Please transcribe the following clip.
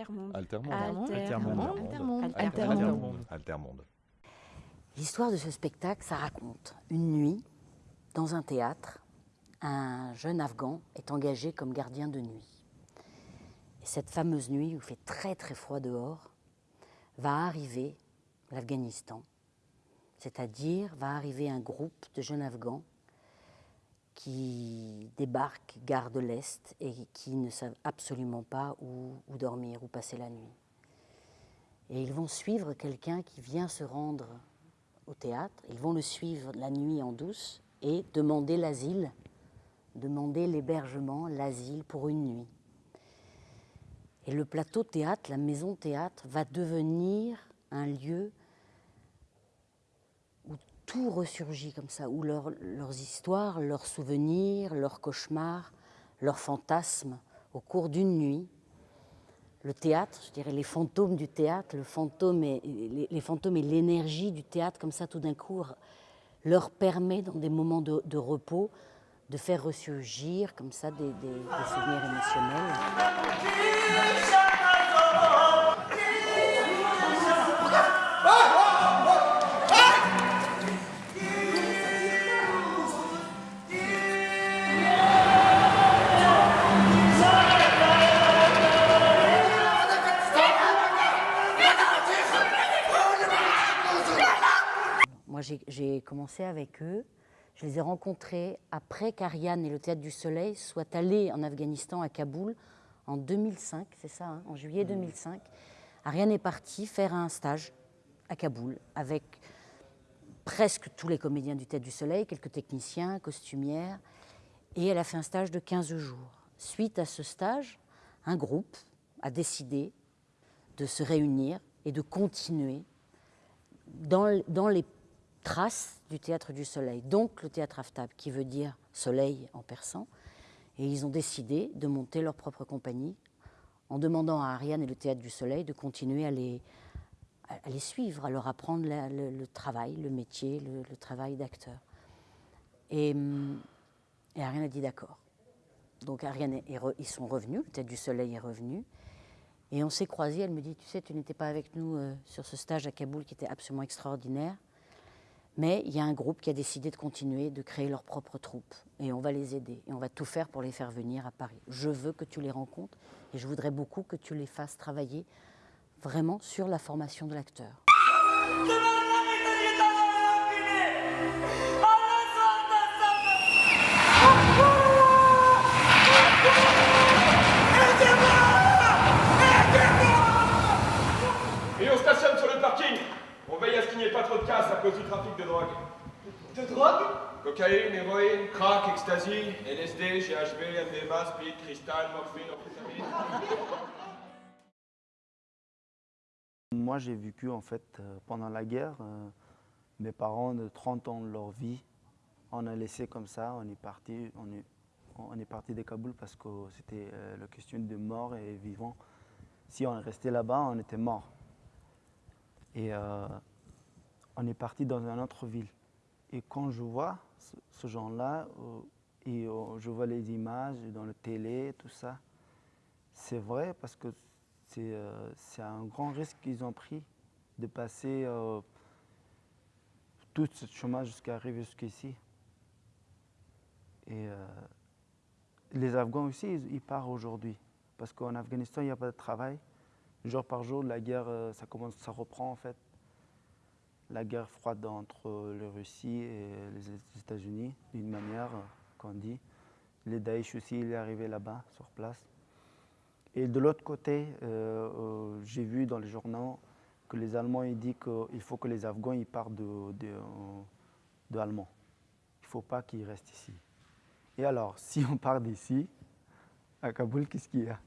Altermonde. Altermonde. Altermonde. Altermonde. L'histoire de ce spectacle, ça raconte une nuit dans un théâtre, un jeune Afghan est engagé comme gardien de nuit. Et cette fameuse nuit où il fait très très froid dehors, va arriver l'Afghanistan, c'est-à-dire va arriver un groupe de jeunes Afghans qui débarquent gare de l'Est et qui ne savent absolument pas où, où dormir, où passer la nuit. Et ils vont suivre quelqu'un qui vient se rendre au théâtre, ils vont le suivre la nuit en douce et demander l'asile, demander l'hébergement, l'asile pour une nuit. Et le plateau théâtre, la maison théâtre, va devenir un lieu tout ressurgit comme ça, où leurs histoires, leurs souvenirs, leurs cauchemars, leurs fantasmes, au cours d'une nuit, le théâtre, je dirais les fantômes du théâtre, le fantôme et, les, fantômes et l'énergie du théâtre, comme ça tout d'un coup, leur permet dans des moments de, repos de faire ressurgir comme ça des souvenirs émotionnels. J'ai commencé avec eux. Je les ai rencontrés après qu'Ariane et le Théâtre du Soleil soient allés en Afghanistan, à Kaboul, en 2005, c'est ça, hein, en juillet 2005. Ariane est partie faire un stage à Kaboul avec presque tous les comédiens du Théâtre du Soleil, quelques techniciens, costumières, et elle a fait un stage de 15 jours. Suite à ce stage, un groupe a décidé de se réunir et de continuer dans, dans les trace du théâtre du soleil, donc le théâtre Aftab, qui veut dire soleil en persan. Et ils ont décidé de monter leur propre compagnie en demandant à Ariane et le théâtre du soleil de continuer à les, à les suivre, à leur apprendre le, travail, le métier, le, travail d'acteur. Et, et, Ariane a dit d'accord. Donc Ariane ils sont revenus, le théâtre du soleil est revenu. Et on s'est croisés, elle me dit, tu sais, tu n'étais pas avec nous euh, sur ce stage à Kaboul qui était absolument extraordinaire. Mais il y a un groupe qui a décidé de continuer, de créer leur propre troupe. Et on va les aider. Et on va tout faire pour les faire venir à Paris. Je veux que tu les rencontres et je voudrais beaucoup que tu les fasses travailler vraiment sur la formation de l'acteur. Drogue Cocaïne, héroïne, crack, ecstasy, LSD, GHB, MDMA, speed, cristal, morphine, amphétamine. Moi, j'ai vécu en fait euh, pendant la guerre. Euh, mes parents de 30 ans de leur vie, on a laissé comme ça, on est parti, on est, on est parti de Kaboul parce que c'était euh, la question de mort et vivant. Si on restait là-bas, on était mort. Et on est parti dans une autre ville. Et quand je vois ce, genre-là, euh, euh, je vois les images dans la télé, tout ça, c'est vrai parce que c'est euh, un grand risque qu'ils ont pris de passer tout ce chemin jusqu'à arriver jusqu'ici. Et les Afghans aussi, ils, partent aujourd'hui. Parce qu'en Afghanistan, il n'y a pas de travail. Jour par jour, la guerre, ça commence, ça reprend en fait la guerre froide entre la Russie et les États-Unis, d'une manière qu'on dit. Le Daesh aussi, il est arrivé là-bas, sur place. Et de l'autre côté, euh, euh, j'ai vu dans les journaux que les Allemands ils disent qu'il faut que les Afghans ils partent de, de, Il ne faut pas qu'ils restent ici. Et alors, si on part d'ici, à Kaboul, qu'est-ce qu'il y a?